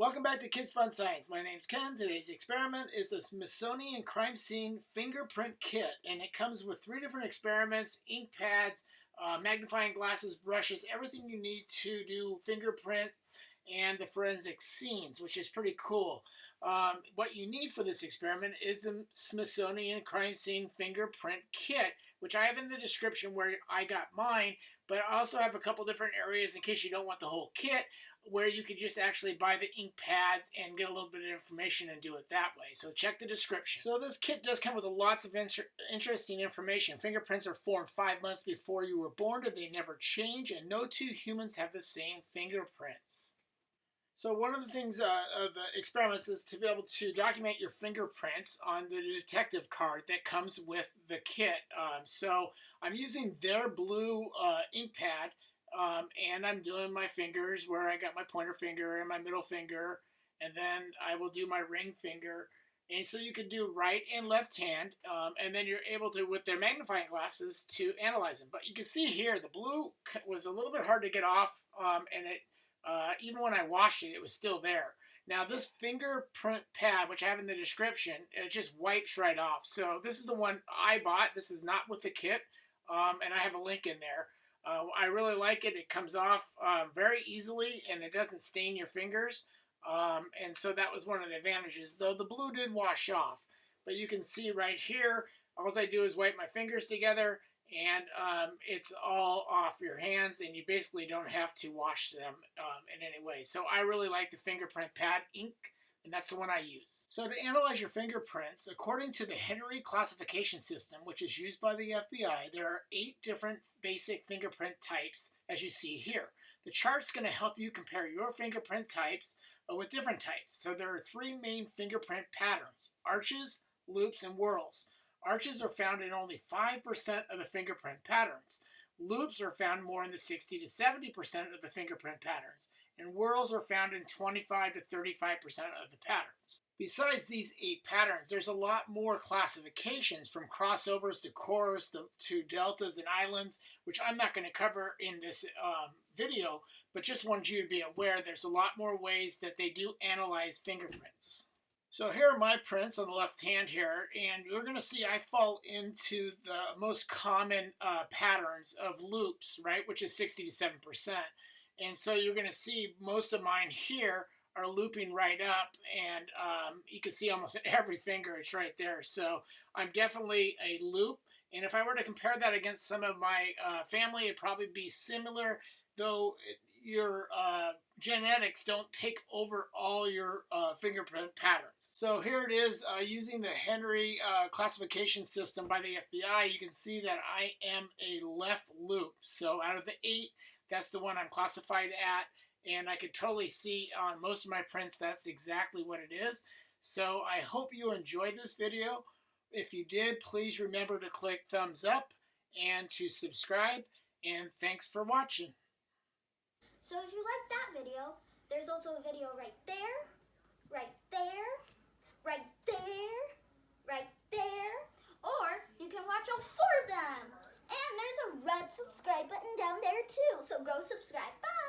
Welcome back to Kids Fun Science. My name's Ken. Today's experiment is the Smithsonian Crime Scene Fingerprint Kit, and it comes with three different experiments, ink pads, uh, magnifying glasses, brushes, everything you need to do fingerprint and the forensic scenes, which is pretty cool. Um, what you need for this experiment is the Smithsonian Crime Scene Fingerprint Kit, which I have in the description where I got mine, but I also have a couple different areas in case you don't want the whole kit where you could just actually buy the ink pads and get a little bit of information and do it that way. So check the description. So this kit does come with lots of inter interesting information. Fingerprints are formed five months before you were born, and they never change, and no two humans have the same fingerprints. So one of the things uh, of the experiments is to be able to document your fingerprints on the detective card that comes with the kit. Um, so I'm using their blue uh, ink pad um, and I'm doing my fingers where I got my pointer finger and my middle finger, and then I will do my ring finger. And so you can do right and left hand, um, and then you're able to, with their magnifying glasses, to analyze them. But you can see here, the blue was a little bit hard to get off, um, and it uh, even when I washed it, it was still there. Now this fingerprint pad, which I have in the description, it just wipes right off. So this is the one I bought. This is not with the kit, um, and I have a link in there. Uh, I really like it. It comes off uh, very easily and it doesn't stain your fingers. Um, and so that was one of the advantages, though the blue did wash off. But you can see right here, all I do is wipe my fingers together and um, it's all off your hands and you basically don't have to wash them um, in any way. So I really like the fingerprint pad ink and that's the one I use. So to analyze your fingerprints, according to the Henry classification system, which is used by the FBI, there are eight different basic fingerprint types, as you see here. The chart's going to help you compare your fingerprint types uh, with different types. So there are three main fingerprint patterns, arches, loops, and whorls. Arches are found in only 5% of the fingerprint patterns. Loops are found more in the 60 to 70% of the fingerprint patterns and whorls are found in 25 to 35% of the patterns. Besides these eight patterns, there's a lot more classifications from crossovers to cores to, to deltas and islands, which I'm not going to cover in this um, video, but just wanted you to be aware there's a lot more ways that they do analyze fingerprints. So here are my prints on the left hand here, and you're going to see I fall into the most common uh, patterns of loops, right, which is 60 to 7%. And so you're going to see most of mine here are looping right up and um, you can see almost every finger it's right there. So I'm definitely a loop. And if I were to compare that against some of my uh, family, it'd probably be similar, though your uh, genetics don't take over all your uh, fingerprint patterns. So here it is uh, using the Henry uh, classification system by the FBI. You can see that I am a left loop. So out of the eight, that's the one I'm classified at. And I could totally see on most of my prints that's exactly what it is. So I hope you enjoyed this video. If you did, please remember to click thumbs up and to subscribe. And thanks for watching. So if you like that video, there's also a video right there, subscribe button down there too. So go subscribe. Bye!